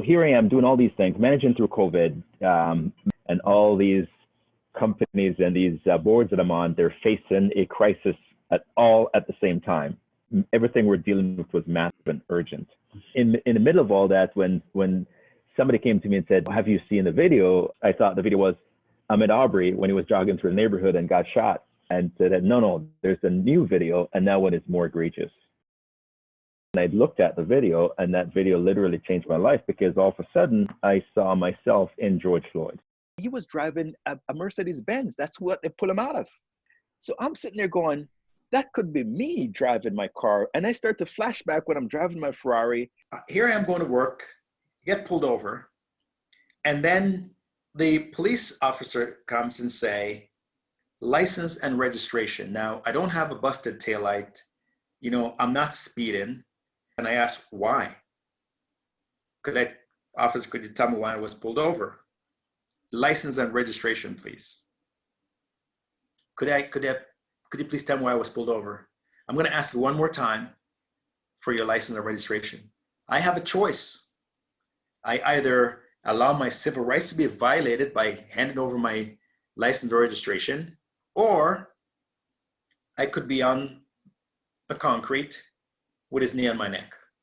here I am doing all these things, managing through COVID, um, and all these companies and these uh, boards that I'm on, they're facing a crisis at all at the same time. Everything we're dealing with was massive and urgent. In in the middle of all that, when when somebody came to me and said, "Have you seen the video?" I thought the video was Ahmaud Arbery when he was jogging through the neighborhood and got shot, and said, "No, no, there's a new video, and that one is more egregious." And I looked at the video, and that video literally changed my life because all of a sudden I saw myself in George Floyd. He was driving a, a Mercedes Benz. That's what they pull him out of. So I'm sitting there going, that could be me driving my car. And I start to flashback when I'm driving my Ferrari. Uh, here I am going to work, get pulled over, and then the police officer comes and say, license and registration. Now, I don't have a busted taillight. You know, I'm not speeding. And I asked, why? Could I, officer, could you tell me why I was pulled over? License and registration, please. Could I, could I, could you please tell me why I was pulled over? I'm gonna ask you one more time for your license and registration. I have a choice. I either allow my civil rights to be violated by handing over my license or registration, or I could be on the concrete his knee on my neck.